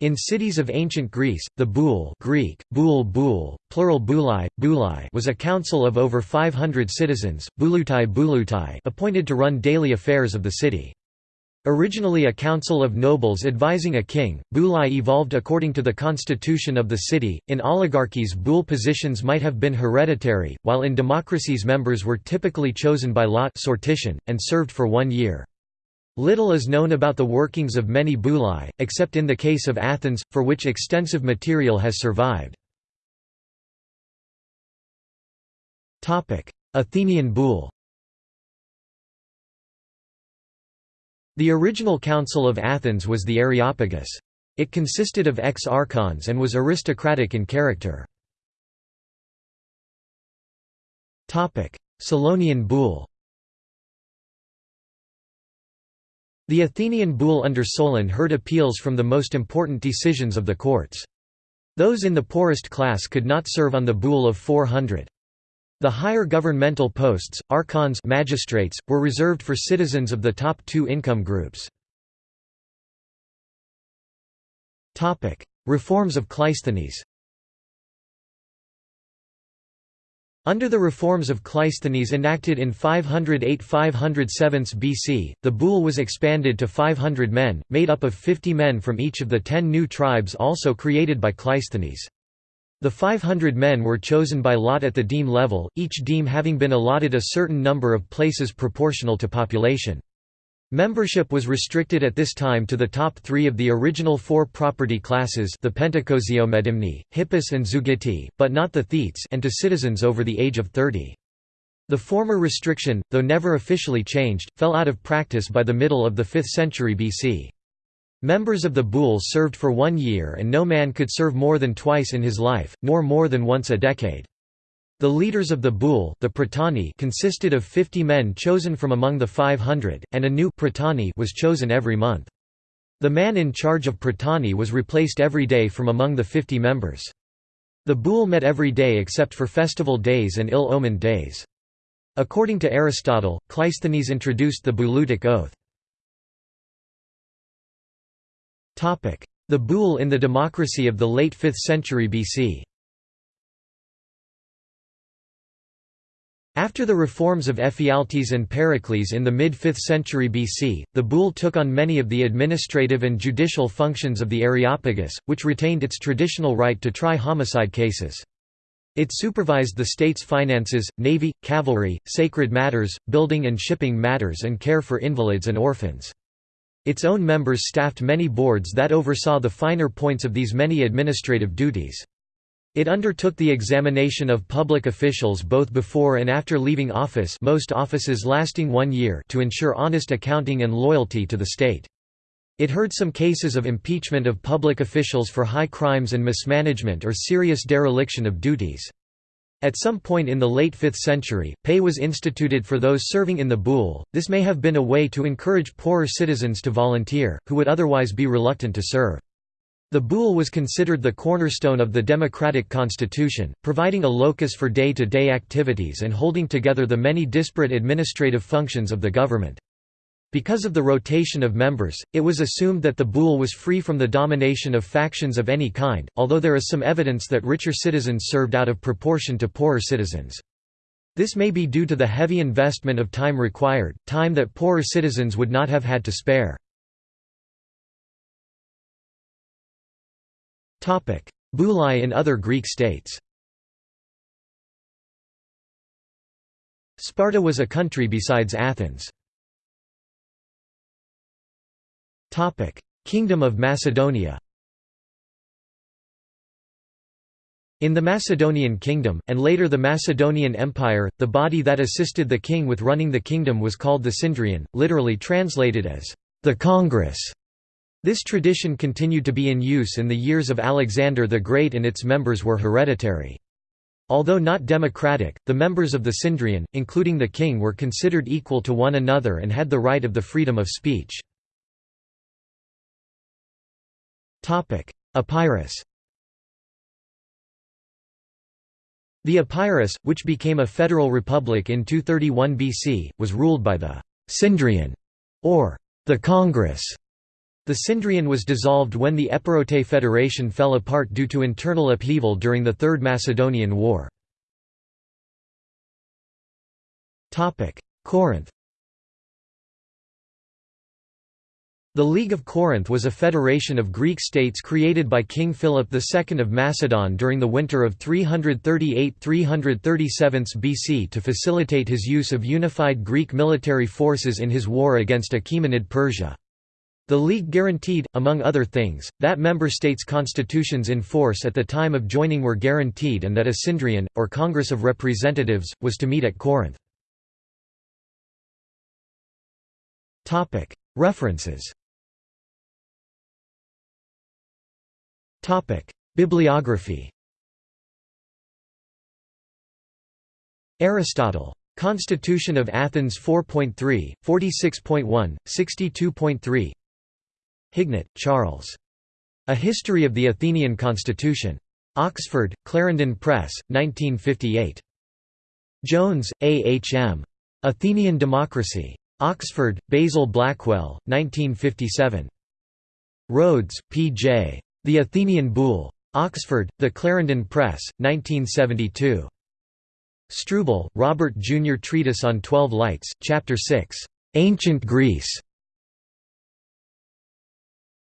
In cities of ancient Greece, the boule Greek, boule boule, plural boulai, boulai was a council of over 500 citizens bouleutai bouleutai appointed to run daily affairs of the city. Originally a council of nobles advising a king, boulai evolved according to the constitution of the city. In oligarchies, boule positions might have been hereditary, while in democracies members were typically chosen by lot sortition, and served for one year. Little is known about the workings of many boulai, except in the case of Athens, for which extensive material has survived. Athenian boule The original Council of Athens was the Areopagus. It consisted of ex-archons and was aristocratic in character. Solonian boule The Athenian boule under Solon heard appeals from the most important decisions of the courts. Those in the poorest class could not serve on the boule of 400. The higher governmental posts, archons magistrates, were reserved for citizens of the top two income groups. Reforms of Cleisthenes Under the reforms of Cleisthenes enacted in 508–507 BC, the boule was expanded to 500 men, made up of 50 men from each of the ten new tribes also created by Cleisthenes. The 500 men were chosen by lot at the deme level, each deme having been allotted a certain number of places proportional to population. Membership was restricted at this time to the top three of the original four property classes the Pentakosiomedimnoi, Hippus and Zeugitai, but not the Thetes and to citizens over the age of 30. The former restriction, though never officially changed, fell out of practice by the middle of the 5th century BC. Members of the boule served for one year and no man could serve more than twice in his life, nor more than once a decade. The leaders of the boule the prytani consisted of 50 men chosen from among the 500, and a new prytani was chosen every month. The man in charge of prytani was replaced every day from among the 50 members. The boule met every day except for festival days and ill-omened days. According to Aristotle, Cleisthenes introduced the bouleutic oath. The boule in the democracy of the late 5th century BC After the reforms of Ephialtes and Pericles in the mid-5th century BC, the boule took on many of the administrative and judicial functions of the Areopagus, which retained its traditional right to try homicide cases. It supervised the state's finances, navy, cavalry, sacred matters, building and shipping matters and care for invalids and orphans. Its own members staffed many boards that oversaw the finer points of these many administrative duties. It undertook the examination of public officials both before and after leaving office most offices lasting one year to ensure honest accounting and loyalty to the state. It heard some cases of impeachment of public officials for high crimes and mismanagement or serious dereliction of duties. At some point in the late 5th century, pay was instituted for those serving in the boule. This may have been a way to encourage poorer citizens to volunteer, who would otherwise be reluctant to serve. The boule was considered the cornerstone of the democratic constitution, providing a locus for day-to-day -day activities and holding together the many disparate administrative functions of the government. Because of the rotation of members, it was assumed that the boule was free from the domination of factions of any kind, although there is some evidence that richer citizens served out of proportion to poorer citizens. This may be due to the heavy investment of time required, time that poorer citizens would not have had to spare. Boulai in other Greek states Sparta was a country besides Athens. Kingdom of Macedonia In the Macedonian kingdom, and later the Macedonian Empire, the body that assisted the king with running the kingdom was called the Synedrion, literally translated as, the Congress. This tradition continued to be in use in the years of Alexander the Great and its members were hereditary. Although not democratic, the members of the Synedrion, including the king were considered equal to one another and had the right of the freedom of speech. Epirus The Epirus, which became a federal republic in 231 BC, was ruled by the Synedrion, or the Congress, The Synedrion was dissolved when the Epirote Federation fell apart due to internal upheaval during the Third Macedonian War. Corinth The League of Corinth was a federation of Greek states created by King Philip II of Macedon during the winter of 338–337 BC to facilitate his use of unified Greek military forces in his war against Achaemenid Persia. The League guaranteed, among other things, that member states' constitutions in force at the time of joining were guaranteed and that a Synedrion, or Congress of Representatives, was to meet at Corinth. References. Bibliography. Aristotle. Constitution of Athens 4.3, 46.1, 62.3 Hignett, Charles. A History of the Athenian Constitution. Oxford, Clarendon Press, 1958. Jones, A. H. M. Athenian Democracy. Oxford, Basil Blackwell, 1957. Rhodes, P. J. The Athenian Boule. Oxford, The Clarendon Press, 1972. Struble, Robert Jr. Treatise on Twelve Lights, Chapter 6. Ancient Greece.